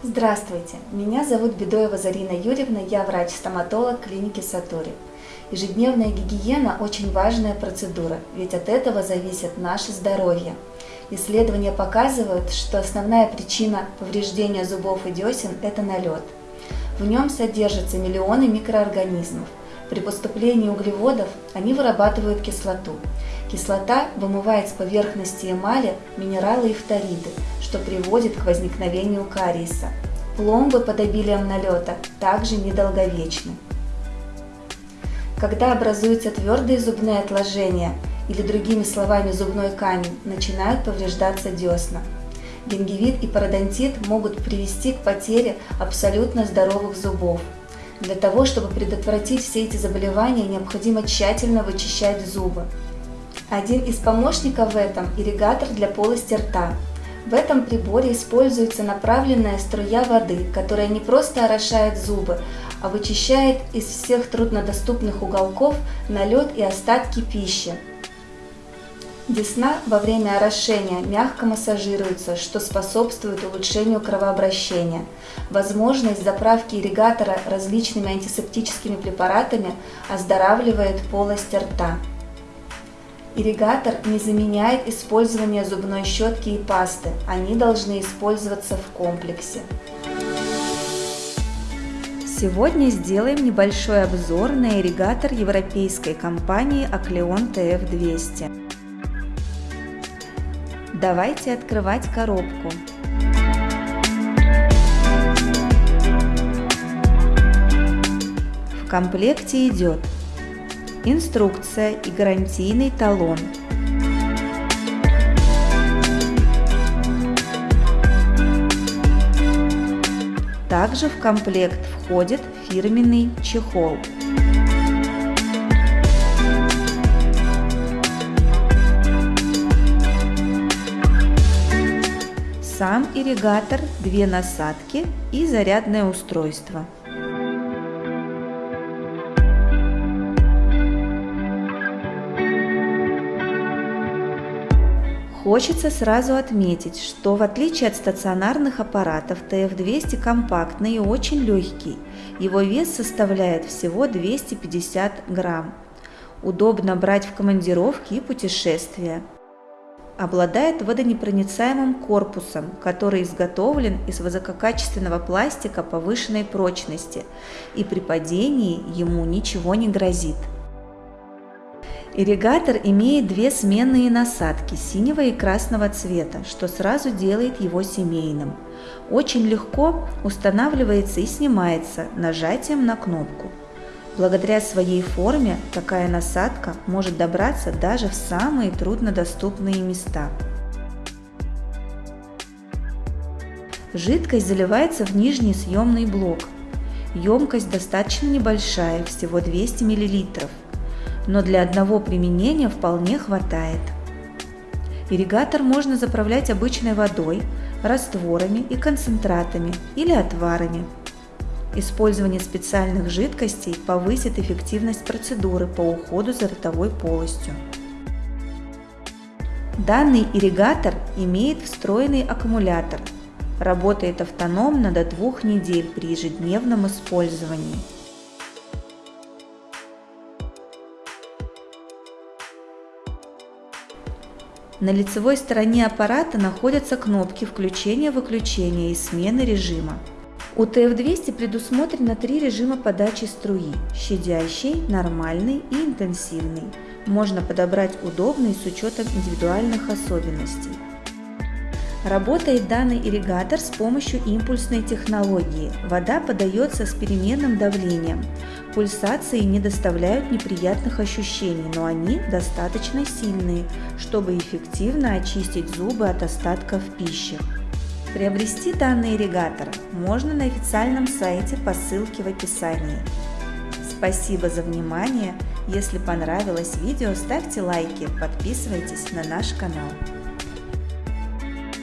Здравствуйте, меня зовут Бедоева Зарина Юрьевна, я врач-стоматолог клиники Сатури. Ежедневная гигиена – очень важная процедура, ведь от этого зависит наше здоровье. Исследования показывают, что основная причина повреждения зубов и десен – это налет. В нем содержатся миллионы микроорганизмов. При поступлении углеводов они вырабатывают кислоту. Кислота вымывает с поверхности эмали минералы и фториды, что приводит к возникновению кариеса. Пломбы под обилием налета также недолговечны. Когда образуются твердые зубные отложения, или другими словами зубной камень, начинают повреждаться десна. Гингивит и пародонтит могут привести к потере абсолютно здоровых зубов. Для того, чтобы предотвратить все эти заболевания, необходимо тщательно вычищать зубы. Один из помощников в этом – ирригатор для полости рта. В этом приборе используется направленная струя воды, которая не просто орошает зубы, а вычищает из всех труднодоступных уголков налет и остатки пищи. Десна во время орошения мягко массажируется, что способствует улучшению кровообращения. Возможность заправки ирригатора различными антисептическими препаратами оздоравливает полость рта. Ирригатор не заменяет использование зубной щетки и пасты, они должны использоваться в комплексе. Сегодня сделаем небольшой обзор на ирригатор европейской компании Акleon TF200. Давайте открывать коробку. В комплекте идет инструкция и гарантийный талон. Также в комплект входит фирменный чехол. Сам ирригатор, две насадки и зарядное устройство. Хочется сразу отметить, что в отличие от стационарных аппаратов, TF200 компактный и очень легкий. Его вес составляет всего 250 грамм. Удобно брать в командировки и путешествия. Обладает водонепроницаемым корпусом, который изготовлен из высококачественного пластика повышенной прочности, и при падении ему ничего не грозит. Ирригатор имеет две сменные насадки синего и красного цвета, что сразу делает его семейным. Очень легко устанавливается и снимается нажатием на кнопку. Благодаря своей форме такая насадка может добраться даже в самые труднодоступные места. Жидкость заливается в нижний съемный блок. Емкость достаточно небольшая, всего 200 мл но для одного применения вполне хватает. Ирригатор можно заправлять обычной водой, растворами и концентратами или отварами. Использование специальных жидкостей повысит эффективность процедуры по уходу за ротовой полостью. Данный ирригатор имеет встроенный аккумулятор. Работает автономно до двух недель при ежедневном использовании. На лицевой стороне аппарата находятся кнопки включения-выключения и смены режима. У TF200 предусмотрено три режима подачи струи – щадящий, нормальный и интенсивный. Можно подобрать удобный с учетом индивидуальных особенностей. Работает данный ирригатор с помощью импульсной технологии. Вода подается с переменным давлением. Пульсации не доставляют неприятных ощущений, но они достаточно сильные, чтобы эффективно очистить зубы от остатков пищи. Приобрести данный ирригатор можно на официальном сайте по ссылке в описании. Спасибо за внимание! Если понравилось видео, ставьте лайки, подписывайтесь на наш канал.